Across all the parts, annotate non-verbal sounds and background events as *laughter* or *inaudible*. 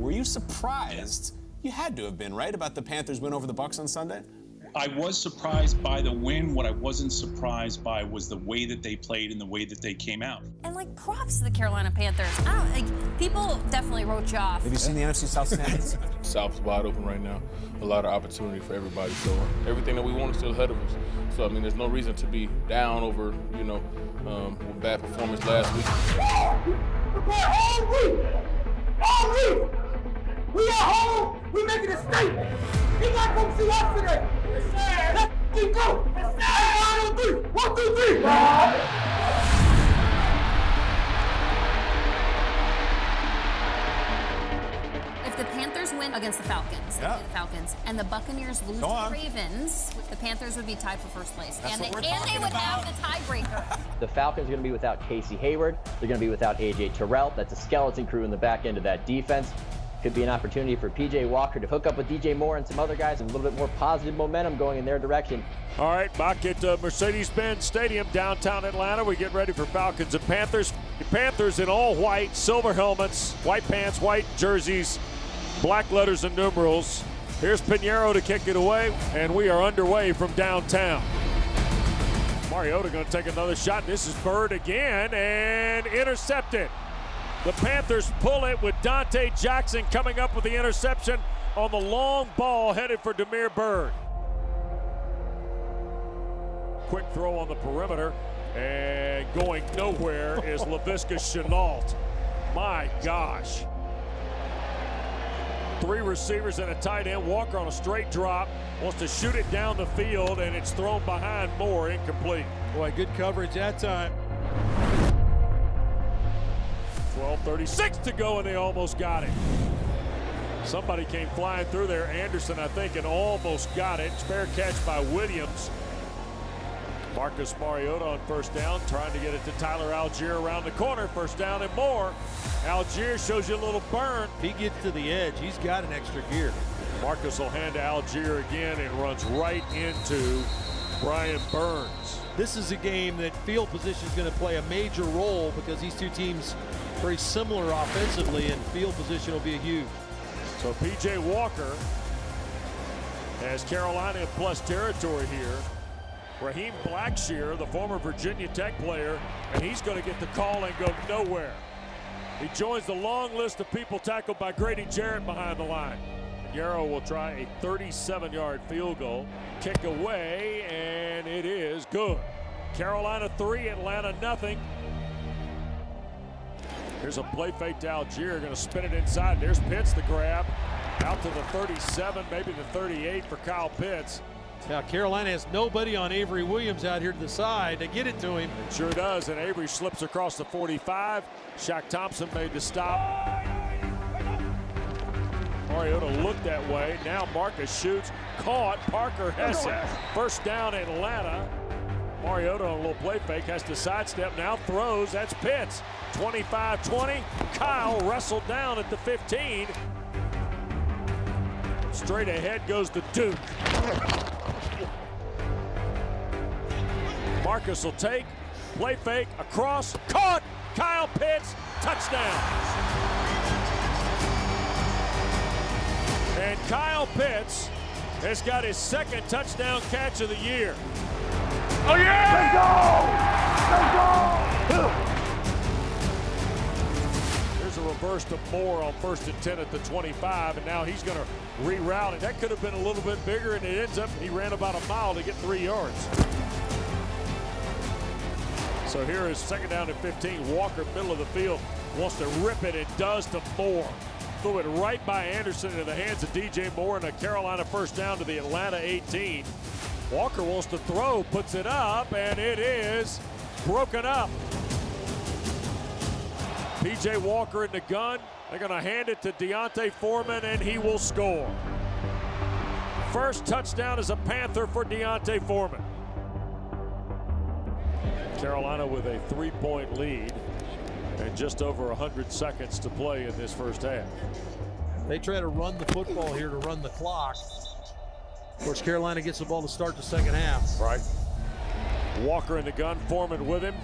Were you surprised? You had to have been, right, about the Panthers win over the Bucks on Sunday? I was surprised by the win. What I wasn't surprised by was the way that they played and the way that they came out. And like props to the Carolina Panthers. I don't like people definitely wrote you off. Have you seen the NFC South standings? *laughs* South's wide open right now. A lot of opportunity for everybody. So everything that we want is still ahead of us. So I mean, there's no reason to be down over you know um, bad performance last week. We at home. We making a statement. He got to come see us today. Let's go. One, two, three. One, two, three. If the Panthers win against the Falcons, Yeah. the Falcons, and the Buccaneers lose to the Ravens, the Panthers would be tied for first place, That's and they, and they talking would have the tiebreaker. *laughs* The Falcons are going to be without Casey Hayward. They're going to be without AJ Terrell. That's a skeleton crew in the back end of that defense. Could be an opportunity for PJ Walker to hook up with DJ Moore and some other guys and a little bit more positive momentum going in their direction. All right, back at uh, Mercedes-Benz Stadium, downtown Atlanta. We get ready for Falcons and Panthers. The Panthers in all white, silver helmets, white pants, white jerseys, black letters and numerals. Here's Piñeiro to kick it away, and we are underway from downtown. Mariota going to take another shot. This is Byrd again, and intercepted. The Panthers pull it with Donte Jackson coming up with the interception on the long ball headed for Damiere Byrd. Quick throw on the perimeter, and going nowhere is *laughs* Laviska Shenault. My gosh. Three receivers and a tight end. Walker on a straight drop. Wants to shoot it down the field, and it's thrown behind Moore, incomplete. Boy, good coverage that time. 12:36 to go, and they almost got it. Somebody came flying through there, Anderson, I think, and almost got it. Spare catch by Williams. Marcus Mariota on first down, trying to get it to Tyler Allgeier around the corner. First down and more. Allgeier shows you a little burn. He gets to the edge, he's got an extra gear. Marcus will hand to Allgeier again and runs right into Brian Burns. This is a game that field position is going to play a major role because these two teams very similar offensively, and field position will be a huge. So PJ Walker has Carolina in plus territory here. Raheem Blackshear, the former Virginia Tech player, and he's going to get the call and go nowhere. He joins the long list of people tackled by Grady Jarrett behind the line. Yarrow will try a 37-yard field goal. Kick away, and it is good. Carolina 3, Atlanta nothing. Here's a play fake to Allgeier, going to spin it inside. There's Pitts the grab. Out to the 37, maybe the 38 for Kyle Pitts. Now, Carolina has nobody on Avery Williams out here to the side. They get it to him. It sure does, and Avery slips across the 45. Shaq Thompson made the stop. Mariota looked that way. Now Marcus shoots. Caught. Parker Hesse. First down Atlanta. Mariota on a little play fake has to sidestep. Now throws. That's Pitts. 25-20. Kyle wrestled down at the 15. Straight ahead goes the Duke. Marcus will take. Play fake. Across. Caught. Kyle Pitts. Touchdown. And Kyle Pitts has got his second touchdown catch of the year. Oh, yeah! They go! They go! There's a reverse to Moore on first and 10 at the 25, and now he's going to reroute it. That could have been a little bit bigger, and it ends up he ran about a mile to get three yards. So here is second down and 15. Walker, middle of the field, wants to rip it and does to Moore. Threw it right by Anderson into the hands of DJ Moore and a Carolina first down to the Atlanta 18. Walker wants to throw, puts it up, and it is broken up. PJ Walker in the gun. They're going to hand it to D'Onta Foreman, and he will score. First touchdown is a Panther for D'Onta Foreman. Carolina with a three-point lead and just over 100 seconds to play in this first half. They try to run the football here to run the clock. Of course, Carolina gets the ball to start the second half. Right. Walker in the gun, Foreman with him.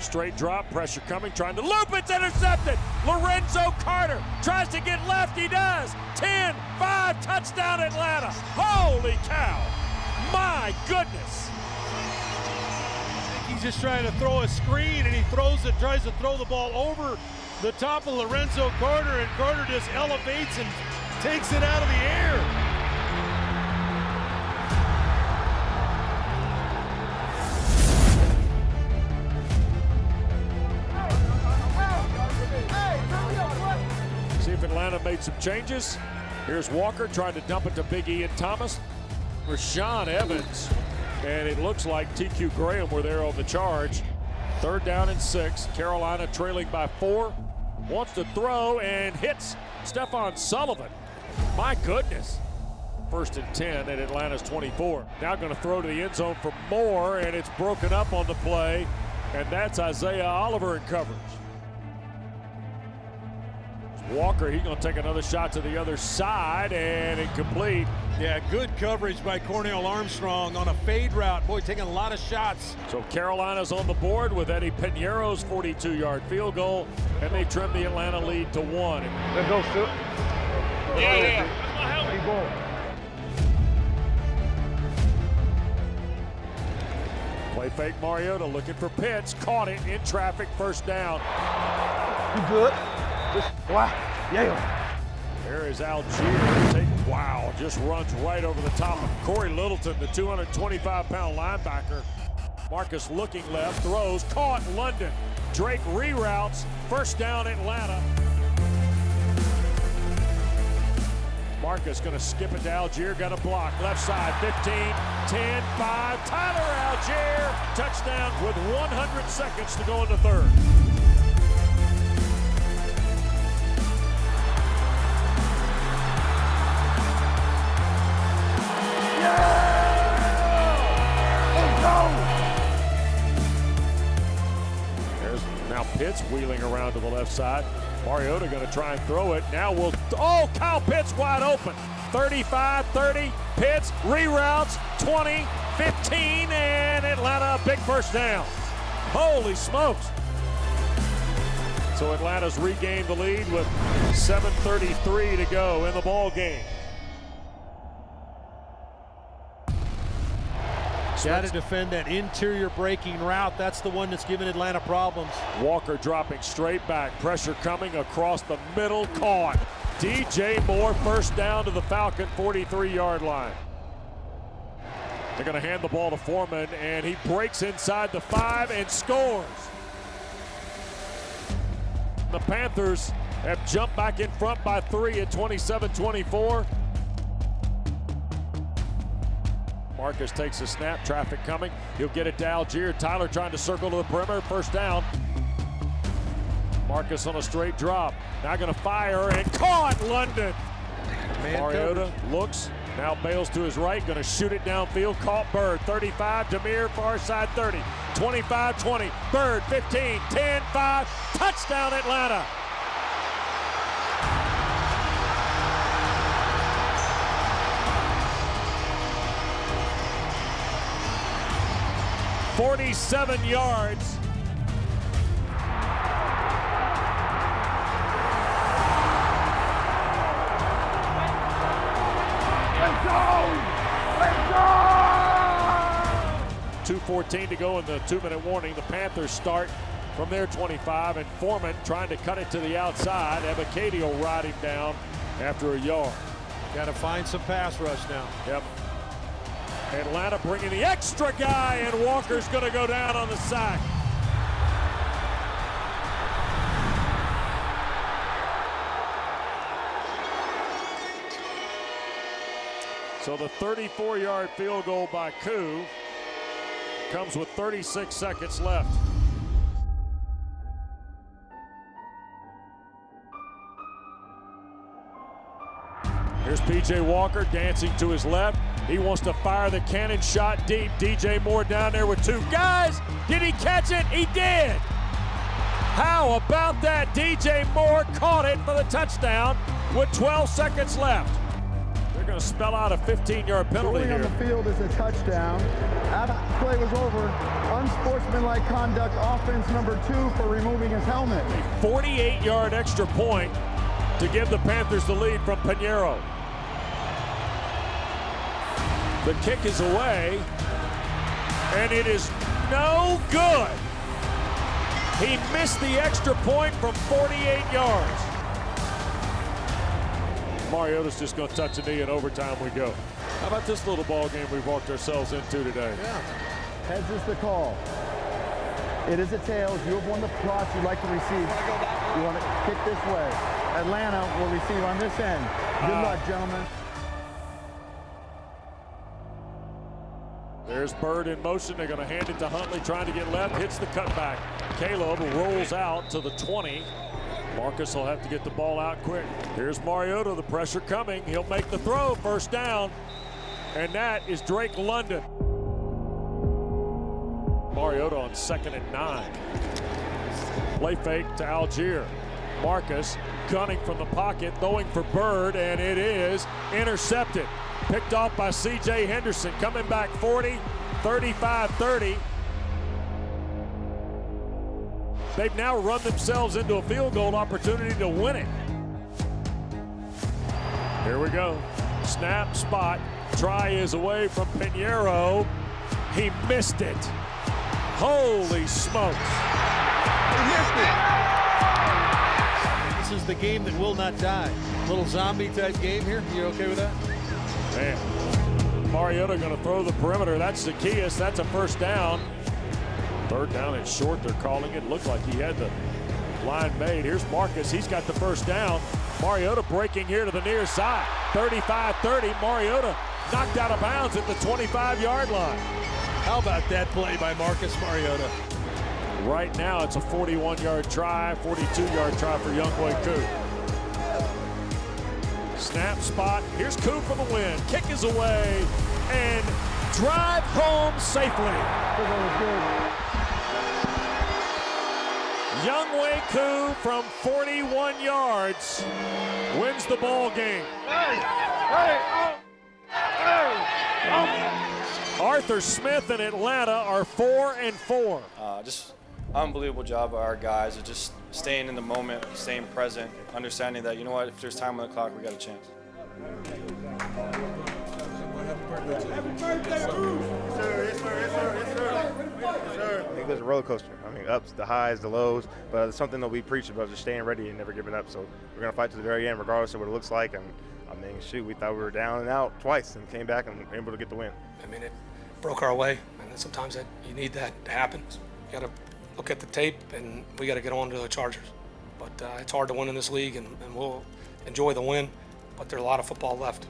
Straight drop, pressure coming, trying to loop. It's intercepted. Lorenzo Carter tries to get left. He does. 10 5 touchdown Atlanta. Holy cow. My goodness. He's just trying to throw a screen and he throws it, tries to throw the ball over the top of Lorenzo Carter, and Carter just elevates and takes it out of the air. Some changes. Here's Walker trying to dump it to Big E and Thomas. Rashaan Evans. And it looks like TQ Graham were there on the charge. Third down and six. Carolina trailing by four. Wants to throw and hits Stephen Sullivan. My goodness. First and 10 at Atlanta's 24. Now going to throw to the end zone for more, and it's broken up on the play. And that's Isaiah Oliver in coverage. Walker, he's going to take another shot to the other side and incomplete. Yeah, good coverage by Cornell Armstrong on a fade route. Boy, taking a lot of shots. So Carolina's on the board with Eddy Piñeiro's 42-yard field goal, and they trim the Atlanta lead to one. Let's go, Sil. Yeah, yeah. Keep going. Play fake Mariota looking for Pitts, caught it in traffic, first down. You good? Wow. Yeah. There is Allgeier. Wow, just runs right over the top of Corey Littleton, the 225-pound linebacker. Marcus looking left, throws, caught London. Drake reroutes, first down Atlanta. Marcus going to skip it to Allgeier, got a block. Left side, 15, 10, 5. Tyler Allgeier, touchdown with 100 seconds to go in the third. Pitts wheeling around to the left side. Mariota going to try and throw it. Now we'll. Oh, Kyle Pitts wide open. 35 30. Pitts reroutes 20 15, and Atlanta a big first down. Holy smokes. So Atlanta's regained the lead with 7.33 to go in the ball game. Got to defend that interior breaking route. That's the one that's giving Atlanta problems. Walker dropping straight back. Pressure coming across the middle. Caught. DJ Moore first down to the Falcon 43-yard line. They're going to hand the ball to Foreman, and he breaks inside the five and scores. The Panthers have jumped back in front by three at 27-24. Marcus takes a snap, traffic coming. He'll get it to Allgeier. Tyler trying to circle to the perimeter, first down. Marcus on a straight drop. Now going to fire and caught London. Man Mariota coverage. looks, now bails to his right, going to shoot it downfield. Caught Byrd, 35, Damiere, far side 30, 25, 20, Byrd, 15, 10, 5, touchdown Atlanta. Forty-seven yards. Let's go! Let's go! 2.14 to go in the two minute warning. The Panthers start from their 25, and Foreman trying to cut it to the outside. Ebecadio ride him down after a yard. Got to find some pass rush now. Yep. Atlanta bringing the extra guy, and Walker's going to go down on the sack. So the 34 yard field goal by Koo comes with 36 seconds left. Here's PJ Walker dancing to his left. He wants to fire the cannon shot deep. DJ Moore down there with two guys. Did he catch it? He did. How about that? DJ Moore caught it for the touchdown with 12 seconds left. They're going to spell out a 15-yard penalty Ruling on here. the field is a touchdown. After the play was over, unsportsmanlike conduct, offense number two for removing his helmet. 48-yard extra point to give the Panthers the lead from Piñeiro. The kick is away, and it is no good. He missed the extra point from 48 yards. Mariota's just going to touch a knee, and overtime we go. How about this little ball game we've walked ourselves into today? Heads is the call. It is a tails. You have won the toss. You'd like to receive. You want to kick this way. Atlanta will receive on this end. Good luck, gentlemen. There's Byrd in motion. They're going to hand it to Huntley, trying to get left. Hits the cutback. Caleb rolls out to the 20. Marcus will have to get the ball out quick. Here's Mariota. The pressure coming. He'll make the throw. First down. And that is Drake London. Mariota on second and nine. Play fake to Allgeier. Marcus gunning from the pocket, throwing for Byrd, and it is intercepted. Picked off by C.J. Henderson, coming back 40, 35 30. They've now run themselves into a field goal opportunity to win it. Here we go. Snap, spot. Try is away from Piñeiro. He missed it. Holy smokes. This is the game that will not die. Little zombie type game here. You okay with that? Man. Mariota going to throw the perimeter. That's Zaccheaus. That's a first down. Third down and short, they're calling it. Looked like he had the line made. Here's Marcus. He's got the first down. Mariota breaking here to the near side. 35-30. Mariota knocked out of bounds at the 25-yard line. How about that play by Marcus Mariota? Right now, it's a 41-yard try, 42-yard try for Younghoe Koo. Snap spot. Here's Koo for the win. Kick is away and drive home safely. Younghoe Koo from 41 yards wins the ball game. Arthur Smith and Atlanta are four and four. Uh, just unbelievable job by our guys of just staying in the moment, staying present, understanding that you know what, if there's time on the clock, we got a chance. I think there's a roller coaster. I mean, ups, the highs, the lows, but it's something that we preach about, just staying ready and never giving up. So we're gonna fight to the very end, regardless of what it looks like. And I mean, shoot, we thought we were down and out twice, and came back and were able to get the win. I mean, it broke our way, and sometimes that you need that to happen. You got to look at the tape, and we got to get on to the Chargers. But uh, it's hard to win in this league, and, and we'll enjoy the win. But there's a lot of football left.